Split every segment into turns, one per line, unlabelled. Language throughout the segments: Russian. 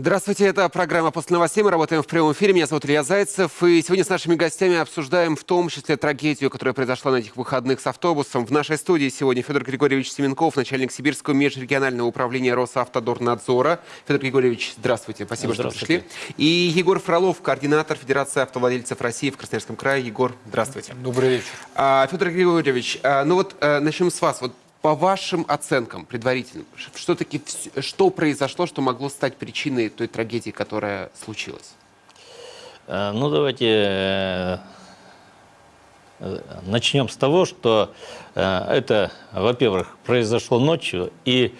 Здравствуйте, это программа «После новостей». Мы работаем в прямом эфире. Меня зовут Илья Зайцев. И сегодня с нашими гостями обсуждаем в том числе трагедию, которая произошла на этих выходных с автобусом. В нашей студии сегодня Федор Григорьевич Семенков, начальник Сибирского межрегионального управления Росавтодорнадзора. Федор Григорьевич, здравствуйте. Спасибо,
здравствуйте.
что пришли. И Егор Фролов, координатор Федерации автовладельцев России в Красноярском крае. Егор, здравствуйте.
Добрый вечер.
А, Федор Григорьевич, а, ну вот а, начнем с вас. Вот по вашим оценкам предварительным, что, таки, что произошло, что могло стать причиной той трагедии, которая случилась?
Э, ну, давайте э, начнем с того, что э, это, во-первых, произошло ночью, и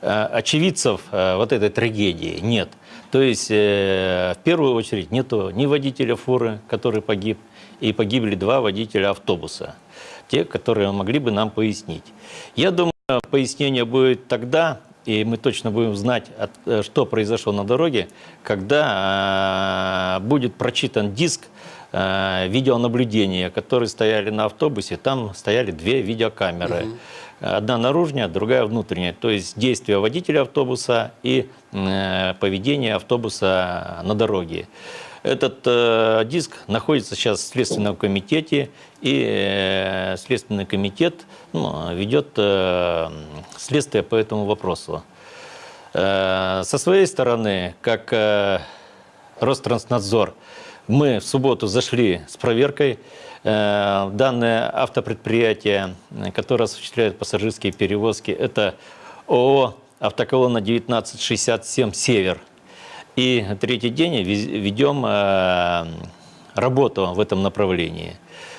очевидцев вот этой трагедии нет. То есть, в первую очередь, нету ни водителя фуры, который погиб, и погибли два водителя автобуса те, которые могли бы нам пояснить. Я думаю, пояснение будет тогда, и мы точно будем знать, э, что произошло на дороге, когда э, будет прочитан диск э, видеонаблюдения, которые стояли на автобусе. Там стояли две видеокамеры. Угу. Одна наружная, другая внутренняя. То есть действия водителя автобуса и поведение автобуса на дороге. Этот э, диск находится сейчас в Следственном комитете, и э, Следственный комитет ну, ведет э, следствие по этому вопросу. Э, со своей стороны, как э, Ространснадзор, мы в субботу зашли с проверкой э, данное автопредприятие, которое осуществляет пассажирские перевозки. Это ООО «Автоколонна 1967 Север». И третий день ведем э, работу в этом направлении.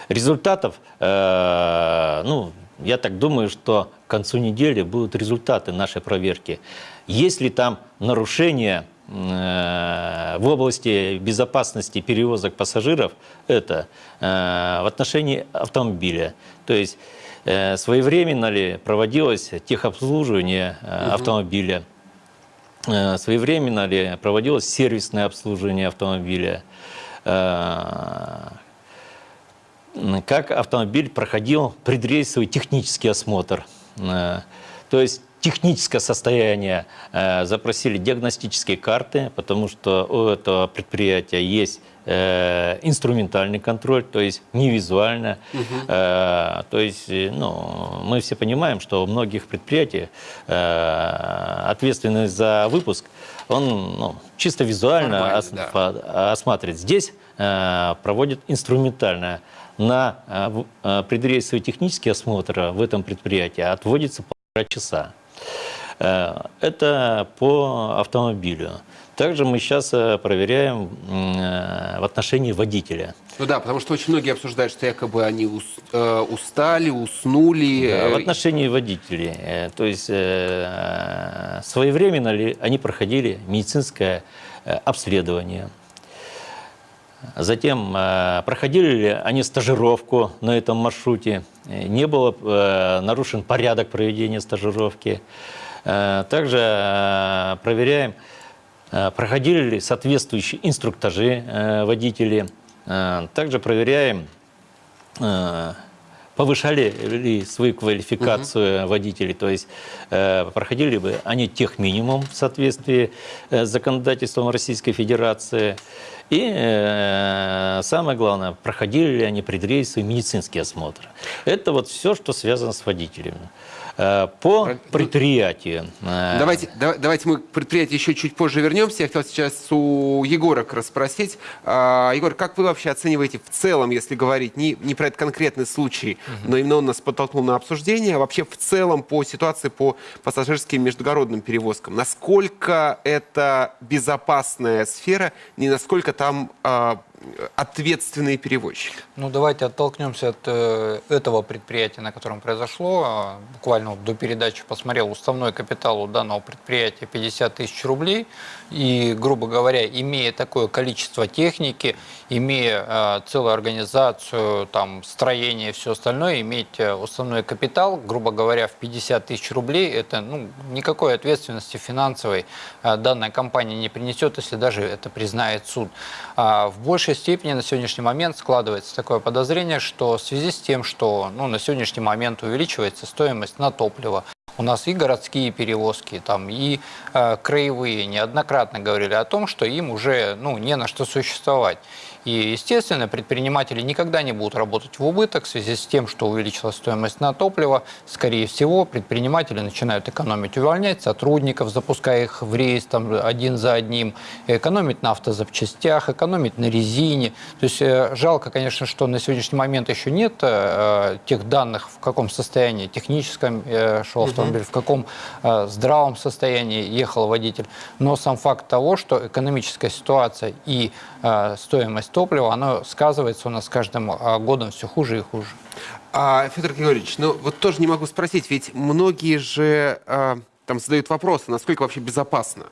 Результатов, э, ну, я так думаю, что к концу недели будут результаты нашей проверки. Есть ли там нарушения э, в области безопасности перевозок пассажиров, это в отношении автомобиля. То есть своевременно ли проводилось техобслуживание автомобиля, своевременно ли проводилось сервисное обслуживание автомобиля, э, как автомобиль проходил предрейсовый технический осмотр. Э, то есть техническое состояние запросили диагностические карты, потому что у этого предприятия есть э, инструментальный контроль, то есть не визуально. Угу. Э, то есть э, ну, мы все понимаем, что у многих предприятий э, ответственность за выпуск, он ну, чисто визуально ос да. осматривает. Здесь э, проводит инструментально. На э, э, предрейсовый технический осмотр в этом предприятии отводится полтора часа. Э, это по автомобилю. Также мы сейчас э, проверяем э, в отношении водителя.
Ну да, потому что очень многие обсуждают, что якобы они устали, уснули.
Да, в отношении водителей. То есть своевременно ли они проходили медицинское обследование. Затем, проходили ли они стажировку на этом маршруте, не было нарушен порядок проведения стажировки. Также проверяем, Э, проходили ли соответствующие инструктажи э, водители. Э, также проверяем, повышали ли свою квалификацию угу. водителей, то есть проходили бы они тех минимум в соответствии с законодательством Российской Федерации. И э, самое главное, проходили ли они предрейсовый медицинский осмотр. Это вот все, что связано с водителями. Э, по предприятию.
Э, давайте, давайте мы к предприятию еще чуть позже вернемся. Я хотел сейчас у Егора как раз спросить. А, Егор, как вы вообще оцениваете в целом, если говорить не, не про этот конкретный случай, угу. но именно он нас подтолкнул на обсуждение, а вообще в целом по ситуации по пассажирским междугородным перевозкам? Насколько это безопасная сфера, не насколько там ответственные перевозчики?
Ну, давайте оттолкнемся от э, этого предприятия, на котором произошло. А, буквально до передачи посмотрел, уставной капитал у данного предприятия 50 тысяч рублей. И, грубо говоря, имея такое количество техники, имея э, целую организацию, там, строение и все остальное, иметь э, уставной капитал, грубо говоря, в 50 тысяч рублей, это ну, никакой ответственности финансовой данная компания не принесет, если даже это признает суд. А в большей степени на сегодняшний момент складывается такое подозрение, что в связи с тем, что ну, на сегодняшний момент увеличивается стоимость на топливо, У нас и городские перевозки, там, и э, краевые неоднократно говорили о том, что им уже ну, не на что существовать. И, естественно, предприниматели никогда не будут работать в убыток в связи с тем, что увеличилась стоимость на топливо. Скорее всего, предприниматели начинают экономить, увольнять сотрудников, запуская их в рейс там, один за одним, экономить на автозапчастях, экономить на резине. То есть э, жалко, конечно, что на сегодняшний момент еще нет э, тех данных, в каком состоянии техническом э, шел автомобиль, в каком э, здравом состоянии ехал водитель. Но сам факт того, что экономическая ситуация и э, стоимость топлива, оно сказывается у нас каждым э, годом все хуже и хуже.
А, Федор Григорьевич, ну вот тоже не могу спросить, ведь многие же а, там задают вопросы, насколько вообще безопасно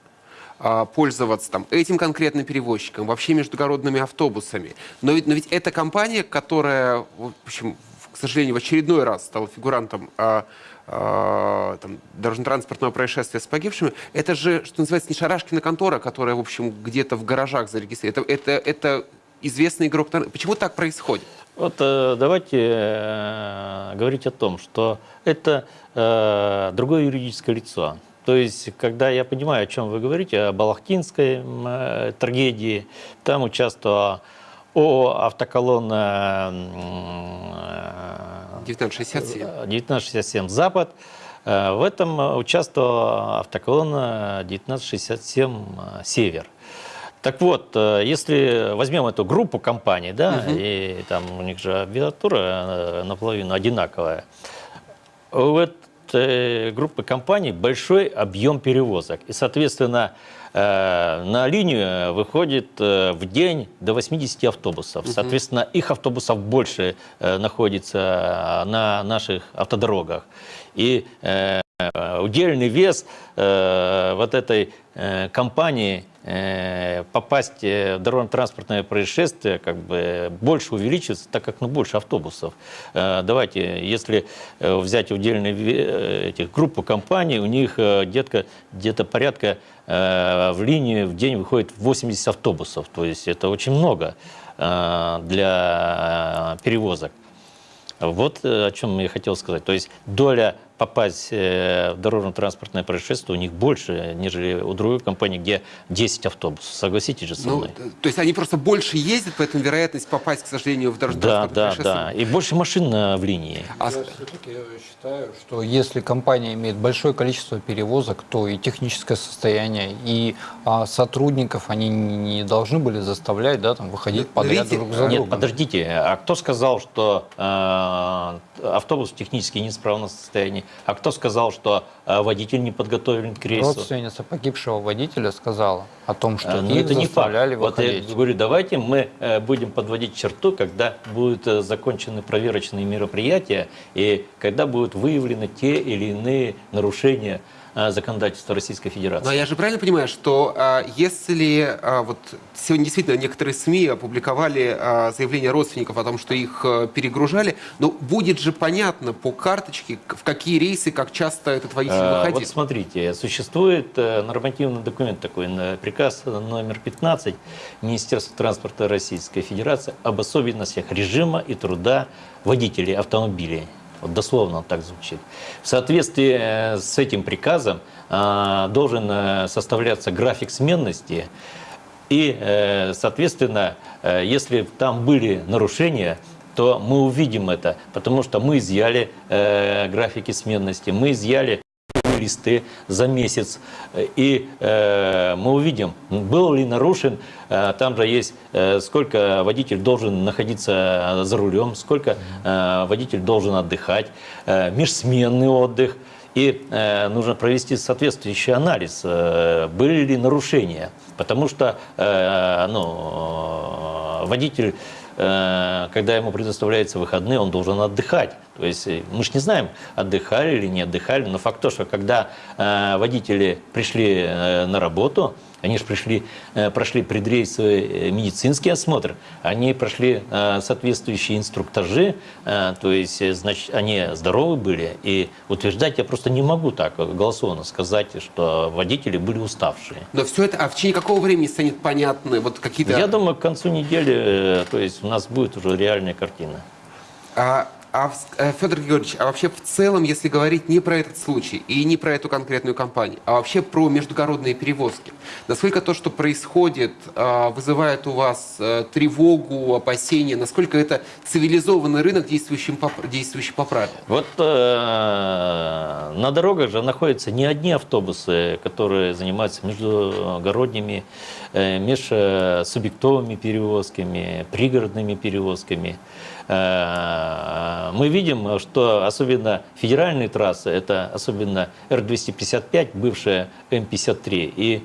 а, пользоваться там, этим конкретным перевозчиком, вообще междугородными автобусами. Но ведь, но ведь это компания, которая, в общем, к сожалению, в очередной раз стала фигурантом а, а, там, дорожно-транспортного происшествия с погибшими, это же, что называется, не Шарашкина контора, которая, в общем, где-то в гаражах зарегистрирована. Это, это, это известный игрок. Почему так происходит?
Вот э, давайте э, говорить о том, что это э, другое юридическое лицо. То есть, когда я понимаю, о чем вы говорите, о Балахтинской э, трагедии, там участвовала ООО «Автоколонна» э,
1967.
1967 «Запад». Э, В этом участвовала автоколонна 1967 «Север». Так вот, э, если возьмем эту группу компаний, да, и там у них же аббревиатура наполовину одинаковая, у этой группы компаний большой объем перевозок. И, соответственно, э, на линию выходит э, в день до 80 автобусов. Соответственно, их автобусов больше находится на наших автодорогах. И удельный вес вот этой компании попасть э, в дорожно-транспортное происшествие как бы больше увеличится, так как ну, больше автобусов. Э, Давайте, если э, взять удельные э, этих группу компаний, у них э, где-то где порядка э, в линию в день выходит 80 автобусов. То есть это очень много э, для э, перевозок. Вот э, о чем я хотел сказать. То есть доля попасть э, в дорожно-транспортное происшествие у них больше, нежели у другой компании, где 10 автобусов. Согласитесь же со
Ну,
мной?
т- то есть они просто больше ездят, поэтому вероятность попасть, к сожалению, в
да,
дорожно-транспортное
да,
происшествие-
да. И больше машин на- в линии.
А
Я все-таки считаю, что если компания имеет большое количество перевозок, то и техническое состояние, и а, сотрудников они не должны были заставлять да, там, выходить
Но
подряд
видите,
друг за
Нет,
другом.
подождите, а кто сказал, что э, автобус в технически неисправном состоянии? А кто сказал, что э, водитель не подготовлен к рейсу?
Родственница погибшего водителя сказала о том, что
Э, Но
их
это не факт.
заставляли
Вот я
выходить.
говорю, давайте мы э, будем подводить черту, когда будут э, закончены проверочные мероприятия и когда будут выявлены те или иные нарушения законодательства Российской Федерации.
Но я же правильно понимаю, что а, если а, вот сегодня действительно некоторые СМИ опубликовали заявления родственников о том, что их перегружали, но будет же понятно по карточке, в какие рейсы, как часто этот водитель
Э, Вот
выходил.
смотрите, существует э, нормативный документ такой, э, приказ номер 15 Министерства транспорта Российской Федерации об особенностях режима и труда водителей автомобилей. Вот дословно так звучит. В соответствии э, с этим приказом э, должен э, составляться график сменности и, соответственно, если там были нарушения, то мы увидим это, потому что мы изъяли графики сменности, мы изъяли листы за месяц. И э, мы увидим, был ли нарушен, э, там же есть, э, сколько водитель должен находиться за рулем, сколько э, водитель должен отдыхать, э, межсменный отдых. И э, нужно провести соответствующий анализ, э, были ли нарушения. Потому что э, ну, водитель э, когда ему предоставляются выходные, он должен отдыхать. То есть э, мы же не знаем, отдыхали или не отдыхали, но факт то, что когда э, водители пришли э, на работу, они же пришли, э, прошли предрейсовый э, медицинский осмотр, они прошли э, соответствующие инструктажи, э, то есть, э, значит, они здоровы были. И утверждать я просто не могу так голословно сказать, что водители были уставшие.
Но все это, а в течение какого времени станет понятны вот какие-то...
Я думаю, к концу недели, э, то есть у нас будет уже реальная картина.
А, А, э, Федор Георгиевич, а вообще в целом, если говорить не про этот случай и не про эту конкретную компанию, а вообще про междугородные перевозки, насколько то, что происходит, а, вызывает у вас э, тревогу, опасения, насколько это цивилизованный рынок, действующий по, действующий по правилам?
Вот э, на дорогах же находятся не одни автобусы, которые занимаются междугородними, э, межсубъектовыми перевозками, пригородными перевозками. Э, мы видим, что особенно федеральные трассы, это особенно Р-255, бывшая М-53, и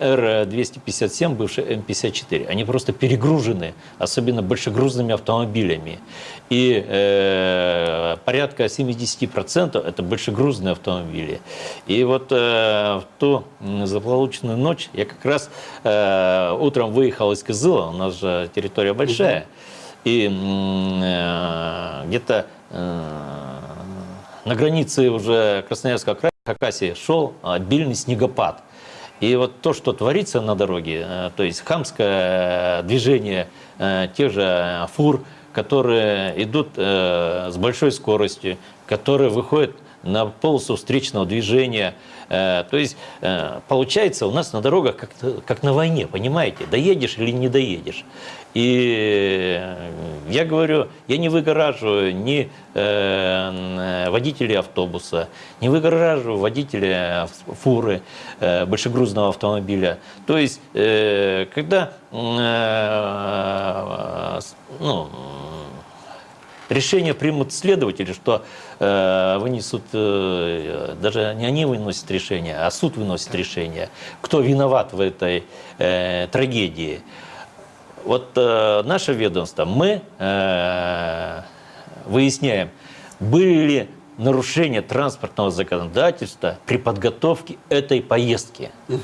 Р-257, бывший М-54, они просто перегружены, особенно большегрузными автомобилями. И э, порядка 70% это большегрузные автомобили. И вот э, в ту м, злополучную ночь я как раз э, утром выехал из Кызыла, у нас же территория большая, и э, где-то э, на границе уже Красноярского края, Хакасии, шел обильный снегопад. И вот то, что творится на дороге, э, то есть хамское движение тех же фур, которые идут с большой скоростью, которые выходят на полосу встречного движения. Э, То есть э, получается у нас на дорогах как, как на войне, понимаете? Доедешь или не доедешь. И я говорю, я не выгораживаю ни э, водителей автобуса, не выгораживаю водителя фуры, большегрузного автомобиля. То есть, когда ну, решение примут следователи, что э, вынесут, э, даже не они выносят решение, а суд выносит решение, кто виноват в этой э, трагедии. Вот э, наше ведомство, мы э, выясняем, были ли нарушения транспортного законодательства при подготовке этой поездки, Э,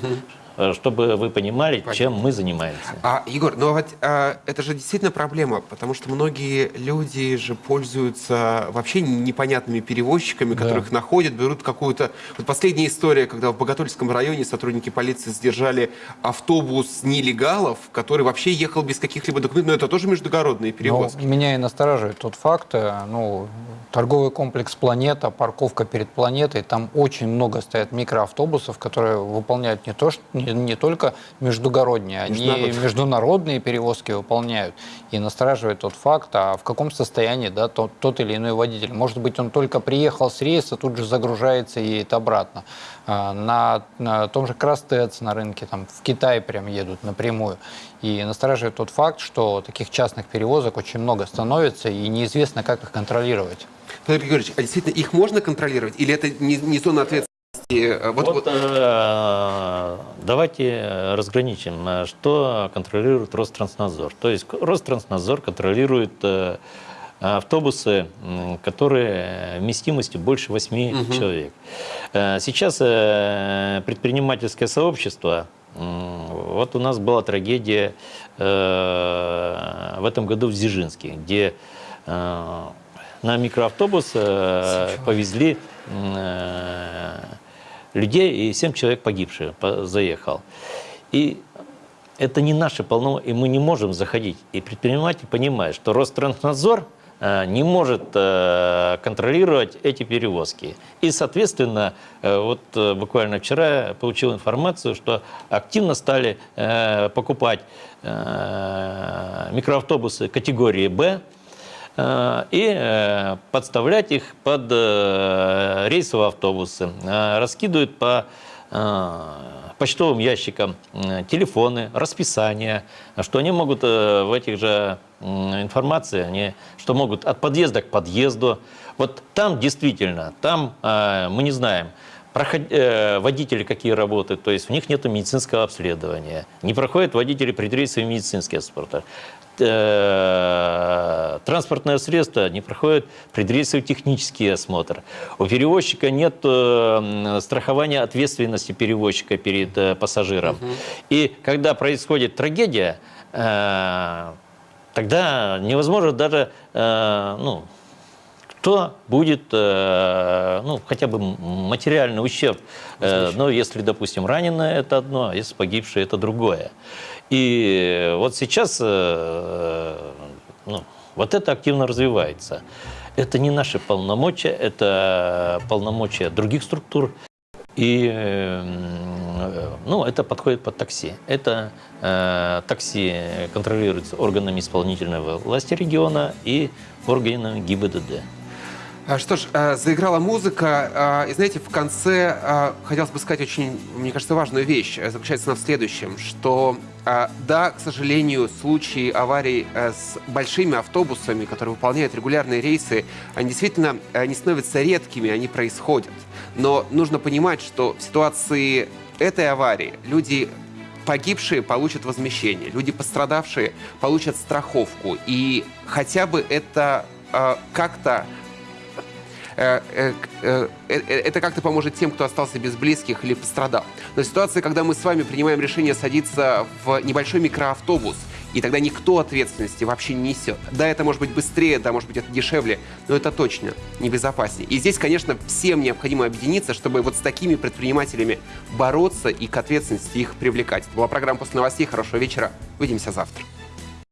чтобы вы понимали, чем мы занимаемся.
А, Егор, ну вот а, это же действительно проблема, потому что многие люди же пользуются вообще непонятными перевозчиками, которых находят, берут какую-то... Вот последняя история, когда в Боготольском районе сотрудники полиции задержали автобус нелегалов, который вообще ехал без каких-либо документов, но это тоже междугородные
Но
перевозки.
меня и настораживает тот факт, э, ну, торговый комплекс «Планета», парковка перед «Планетой», там очень много стоят микроавтобусов, которые выполняют не, то, что, не, не только междугородние, они
Международные.
перевозки выполняют. И настораживает тот факт, а в каком состоянии да, тот, тот или иной водитель. Может быть, он только приехал с рейса, тут же загружается и едет обратно. А, На, на том же Крастец на рынке, там, в Китай прям едут напрямую. И настораживает тот факт, что таких частных перевозок очень много становится, и неизвестно, как их контролировать.
Федор Григорьевич, а действительно их можно контролировать? Или это не, не зона ответственности? Э, Вот,
Вот,
вот-
э, давайте разграничим, э, что контролирует Ространснадзор. То есть Ространснадзор контролирует э, автобусы, которые вместимостью больше 8 человек. Э, Сейчас э, предпринимательское сообщество, вот у нас была трагедия э, в этом году в Дзержинске, где э, на микроавтобус э, повезли э, людей, и 7 человек погибшие по- заехал. И это не наши полномочия, и мы не можем заходить. И предприниматель понимает, что Ространснадзор э, не может э, контролировать эти перевозки. И, соответственно, э, вот буквально вчера я получил информацию, что активно стали покупать микроавтобусы категории «Б», и э, подставлять их под э, рейсовые автобусы. Э, Раскидывают по э, почтовым ящикам э, телефоны, расписания, что они могут э, в этих же информации, они, что могут от подъезда к подъезду. Вот там действительно, там э, мы не знаем, проход- э, водители какие работают, то есть у них нет медицинского обследования, не проходят водители предрейсовый медицинский осмотр. Э, Транспортное средство не проходит предрейсовый технический осмотр. У перевозчика нет э, страхования ответственности перевозчика перед э, пассажиром. И когда происходит трагедия, тогда невозможно даже ну, кто будет, э, ну, хотя бы материальный ущерб. Э, но если, допустим, раненое, это одно, а если погибшее, это другое. И вот сейчас э, ну, вот это активно развивается. Это не наши полномочия, это полномочия других структур. И ну, это подходит под такси. Это э, такси контролируется органами исполнительной власти региона и органами ГИБДД.
А, Что ж, э, заиграла музыка, а, и знаете, в конце а, хотелось бы сказать очень, мне кажется, важную вещь. Э, Заключается она в следующем, что а, да, к сожалению, случаи аварий э, с большими автобусами, которые выполняют регулярные рейсы, они действительно э, не становятся редкими, они происходят. Но нужно понимать, что в ситуации этой аварии люди погибшие получат возмещение, люди пострадавшие получат страховку. И хотя бы это как-то это как-то поможет тем, кто остался без близких или пострадал. Но ситуация, когда мы с вами принимаем решение садиться в небольшой микроавтобус, и тогда никто ответственности вообще не несет. Да, это может быть быстрее, да, может быть, это дешевле, но это точно небезопаснее. И здесь, конечно, всем необходимо объединиться, чтобы вот с такими предпринимателями бороться и к ответственности их привлекать. Это была программа «После новостей». Хорошего вечера. Увидимся завтра.